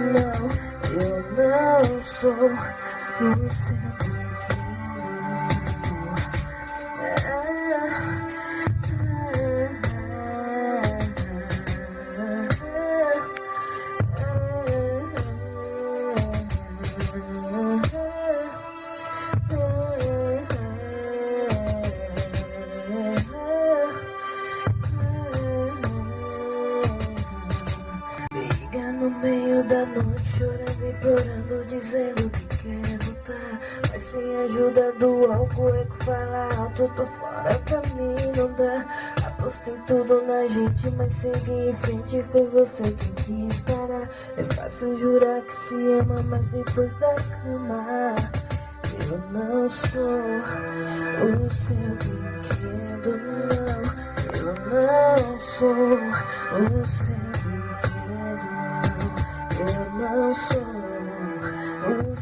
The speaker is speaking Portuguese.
love, your love so listen Thank you. Noite, chorando implorando, dizendo que quer voltar. Mas sem ajuda do álcool, é que fala alto, tô fora pra mim, não dá. Apostei tudo na gente, mas segui em frente, foi você quem quis parar. É fácil jurar que se ama, mas depois da cama. Eu não sou o seu brinquedo, não. Eu não sou o seu não my soul, oh,